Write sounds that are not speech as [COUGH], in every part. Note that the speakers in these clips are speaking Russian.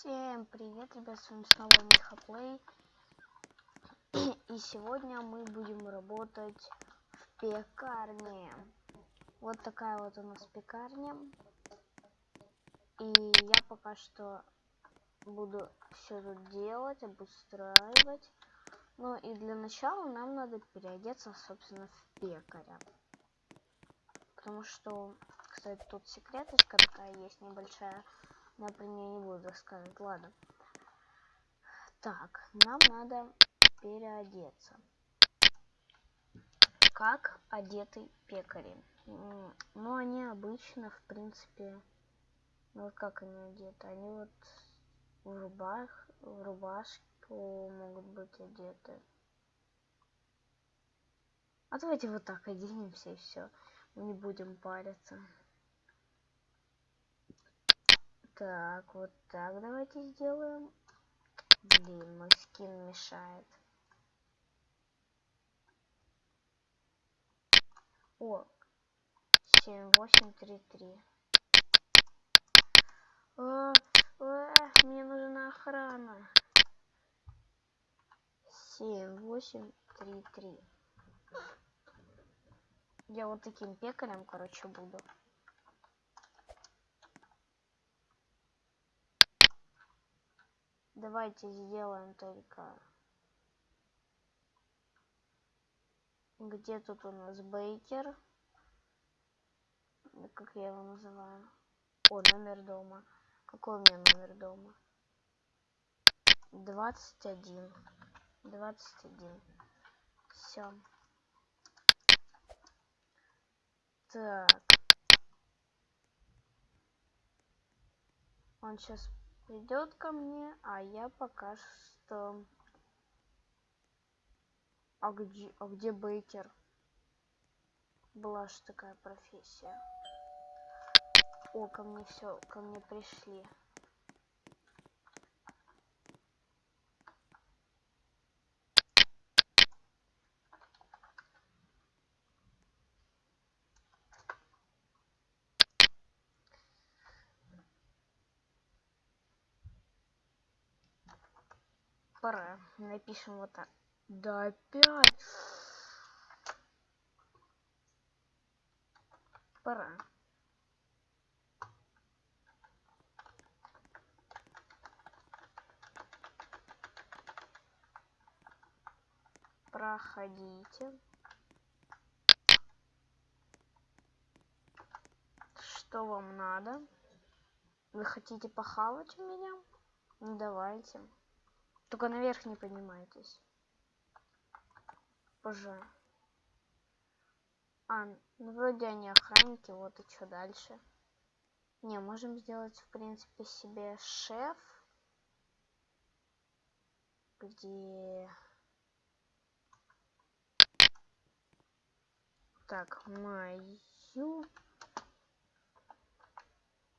Всем привет, ребят, с вами снова Михаплей. [CLEARS THROAT] И сегодня мы будем работать в пекарне. Вот такая вот у нас пекарня. И я пока что буду все тут делать, обустраивать. Ну и для начала нам надо переодеться, собственно, в пекаря. Потому что, кстати, тут секреточка такая есть небольшая. Я про нее не буду рассказывать. Ладно. Так, нам надо переодеться. Как одеты пекари? Ну, они обычно, в принципе, ну как они одеты? Они вот в рубах, в рубашку могут быть одеты. А давайте вот так оденемся и все. Мы не будем париться. Так, вот так давайте сделаем. Блин, мой скин мешает. О, 7833. А, а, мне нужна охрана. 7833. Я вот таким пекарем, короче, буду. Давайте сделаем только... Где тут у нас Бейкер? Как я его называю? О, номер дома. Какой у меня номер дома? 21. 21. Все. Так. Он сейчас идет ко мне, а я пока что... А где, а где Бейкер? Была же такая профессия. О, ко мне все, ко мне пришли. Пора. Напишем вот так. Да опять. Пора. Проходите. Что вам надо? Вы хотите похавать у меня? Ну давайте. Только наверх не поднимайтесь. Боже. А, ну вроде они охранники, вот и что дальше. Не, можем сделать, в принципе, себе шеф. Где... Так, мою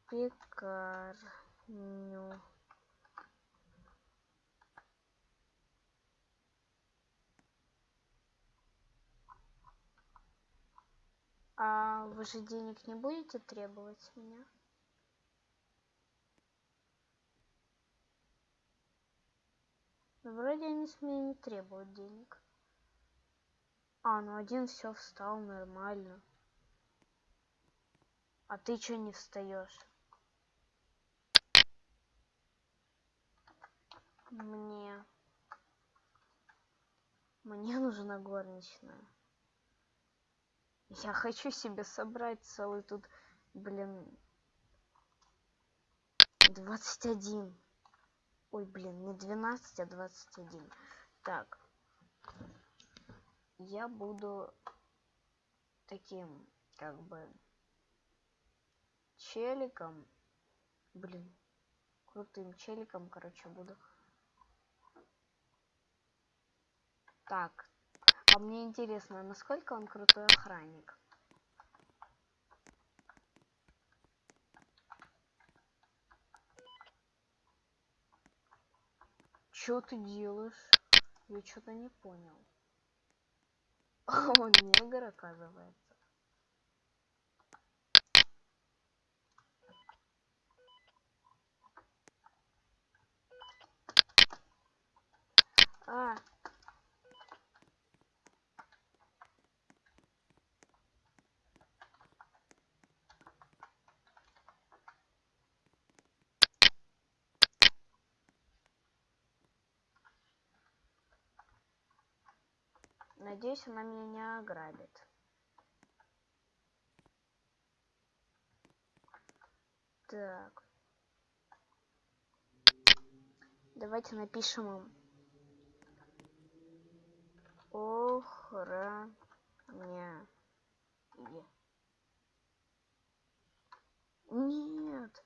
пекарню. А вы же денег не будете требовать с меня? Ну, вроде они с меня не требуют денег. А, ну один все встал нормально. А ты что не встаешь? Мне... Мне нужна горничная. Я хочу себе собрать целый тут, блин, 21. Ой, блин, не 12, а 21. Так. Я буду таким, как бы, челиком. Блин, крутым челиком, короче, буду. Так, а мне интересно, насколько он крутой охранник. Чё ты делаешь? Я что-то не понял. Он негр, оказывается. А, Надеюсь, она меня не ограбит. Так. Давайте напишем им. Охраня. Нет.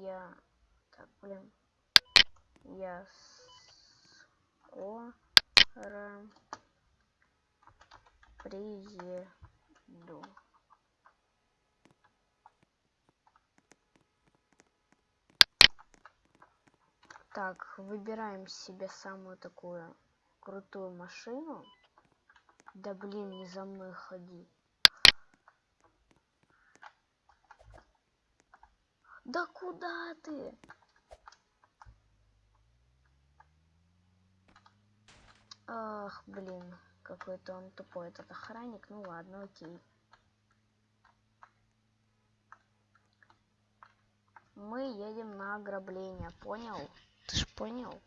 Я... Так, блин. Я скоро приеду. Так, выбираем себе самую такую крутую машину. Да блин, не за мной ходи. Да куда ты? Ах, блин, какой-то он тупой этот охранник. Ну ладно, окей. Мы едем на ограбление, понял? Ты ж понял?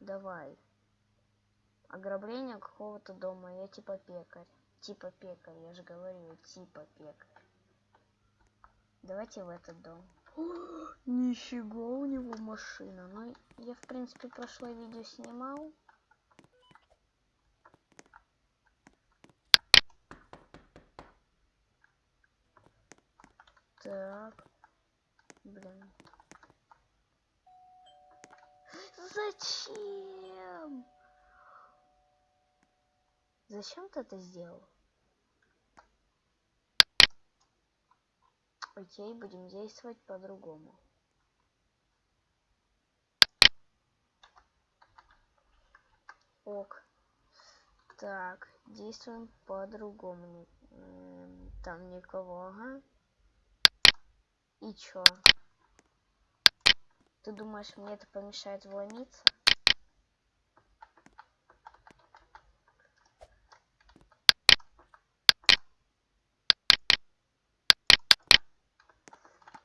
Давай. Ограбление какого-то дома. Я типа пекарь. Типа пекарь, я же говорю, типа пекарь. Давайте в этот дом. Нифига у него машина. Ну, я, в принципе, прошлое видео снимал. Так. Блин. Зачем? Зачем ты это сделал? Окей, будем действовать по-другому. Ок. Так, действуем по-другому. Там никого, ага. И чё? Ты думаешь, мне это помешает вломиться?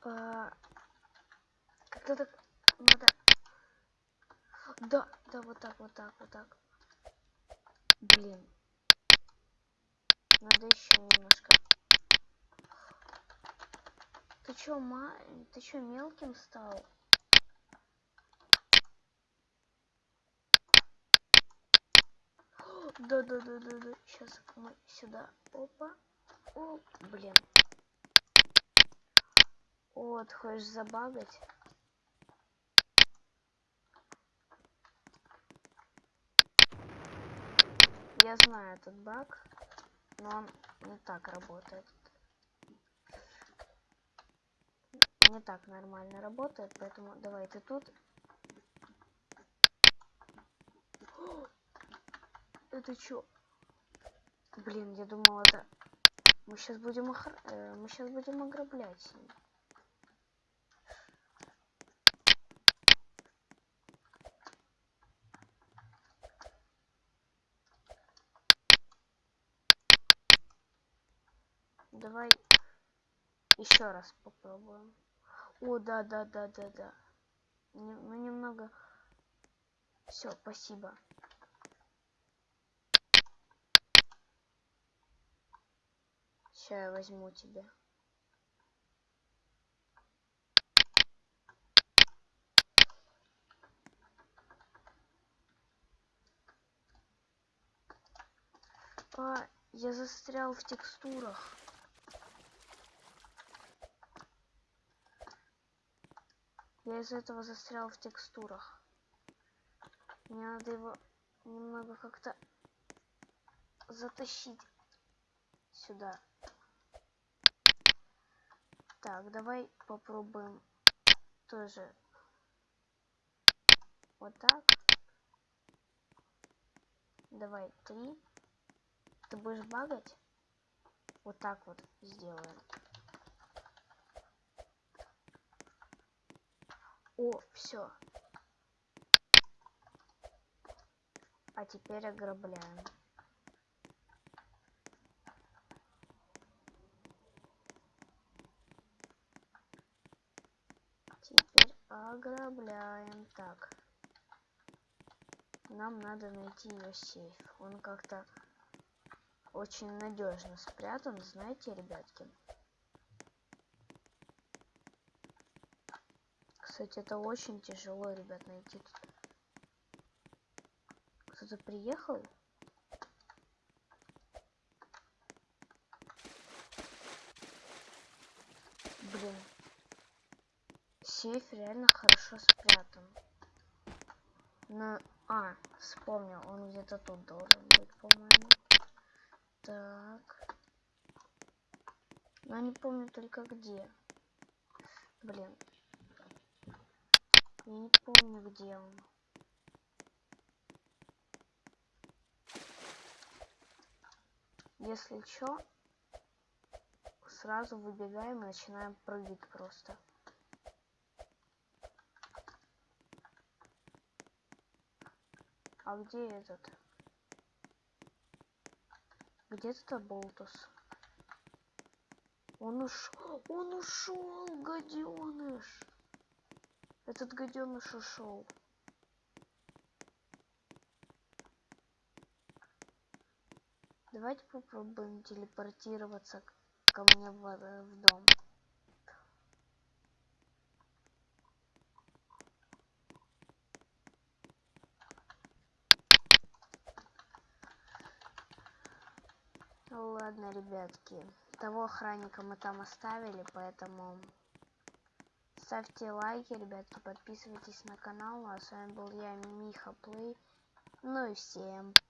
А... Как-то так надо... Да, да, вот так, вот так, вот так. Блин. Надо еще немножко ты чё, ма... Ты чё, мелким стал? Да, да, да, да, да. Сейчас мы сюда. Опа. О, блин. Вот, хочешь забагать? Я знаю этот баг, но он не так работает. не так нормально работает, поэтому давай ты тут. это чё? Блин, я думал это... Мы сейчас будем охр... э, мы сейчас будем ограблять. Давай еще раз попробуем. О, да, да, да, да, да. Ну, немного... Все, спасибо. Сейчас я возьму тебя. А, я застрял в текстурах. Я из-за этого застрял в текстурах. Мне надо его немного как-то затащить сюда. Так, давай попробуем тоже вот так. Давай, три. Ты будешь багать? Вот так вот сделаем. О, все. А теперь ограбляем. Теперь ограбляем. Так. Нам надо найти ее сейф. Он как-то очень надежно спрятан, знаете, ребятки. Кстати, это очень тяжело, ребят, найти. Кто-то приехал? Блин. Сейф реально хорошо спрятан. Но... А, вспомнил, он где-то тут должен быть, по-моему. Так. Но не помню только где. Блин. Я не помню, где он. Если чё, сразу выбегаем и начинаем прыгать просто. А где этот? Где этот болтус? Он ушел, он ушел, гаденыш. Этот гаденыш ушел. Давайте попробуем телепортироваться ко мне в, э, в дом. Ладно, ребятки. Того охранника мы там оставили, поэтому ставьте лайки, ребятки, подписывайтесь на канал. А с вами был я, Миха Плей. Ну и всем пока.